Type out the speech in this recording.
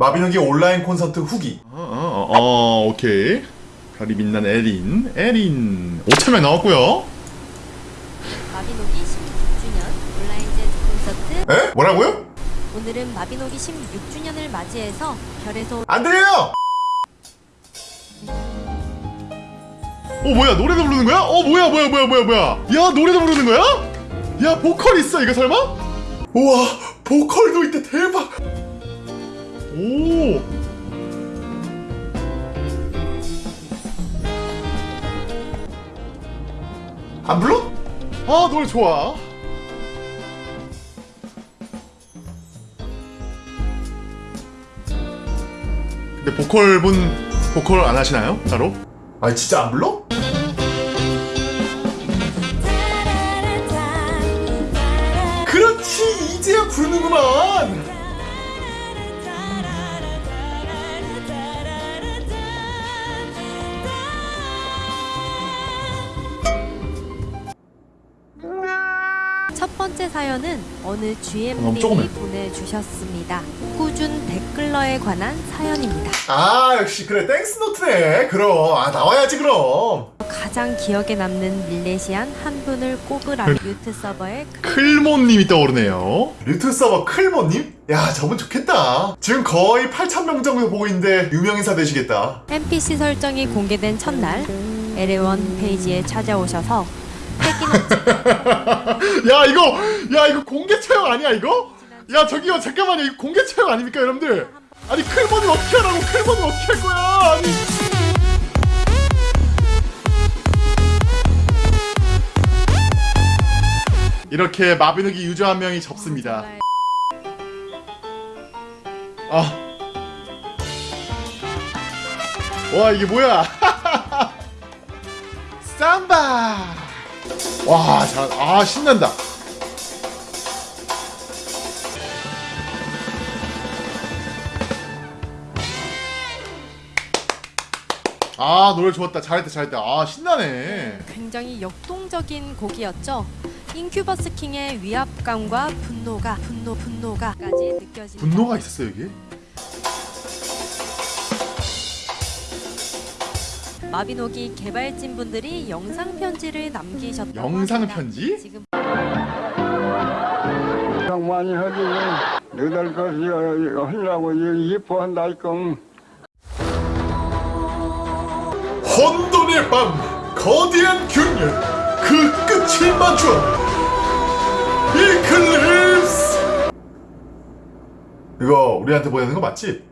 마비노기 온라인 콘서트 후기 어, 어, 어, 어, 오케이. 별이 빛난 에린, 에린. 5천명 나왔고요. 마비노기 16주년 온라인 재즈 콘서트 에? 뭐라고요? 오늘은 마비노기 16주년을 맞이해서 별에서 안 들려요! 어 뭐야 노래도 부르는 거야? 어 뭐야 뭐야 뭐야 뭐야 뭐야? 야 노래도 부르는 거야? 야 보컬 있어 이거 설마? 우와 보컬도 있대 대박 오. 안 불러? 아 노래 좋아. 근데 보컬 분 보컬 안 하시나요? 따로? 아니 진짜 안 불러? 그렇지 이제야 부르는구만 첫 번째 사연은 어느 너무 GM님이. 보내주셨습니다. 꾸준 댓글러에 관한 사연입니다. 아 역시 그래 땡스노트네 그럼 아 나와야지 그럼 가장 기억에 남는 밀레시안 한 분을 꼽으라 뮤트 서버에 클몬님이 떠오르네요. 류트 서버 클모님? 야 저분 좋겠다 지금 거의 8,000명 정도 보고 있는데 유명인사 되시겠다 NPC 설정이 공개된 첫날 에레원 페이지에 찾아오셔서 야 이거 야 이거 공개 채용 아니야 이거? 야 저기요 잠깐만요 이거 공개 채용 아닙니까 여러분들? 아니 클몬을 어떻게 하라고 클몬을 어떻게 할 거야? 아니 이렇게 마비노기 유저 한 명이 접습니다. 정말 아. 와 이게 뭐야? 삼바. 와, 잘, 아 신난다. 아 노래 좋았다 잘했다 잘했다 아 신나네 굉장히 역동적인 곡이었죠. 인큐버스 킹의 위압감과 분노가 분노 분노가까지 느껴집니다. 분노가 있었어 여기 마비노기 개발진 분들이 영상 편지를 남기셨다고 영상 합니다. 편지? 지금 상 많이 하지 너희들 것이 하려고 예뻐한다 이끔 혼돈의 밤 거대한 균열 그 끝을 맞춰 이클립스 이거 우리한테 보내는 거 맞지?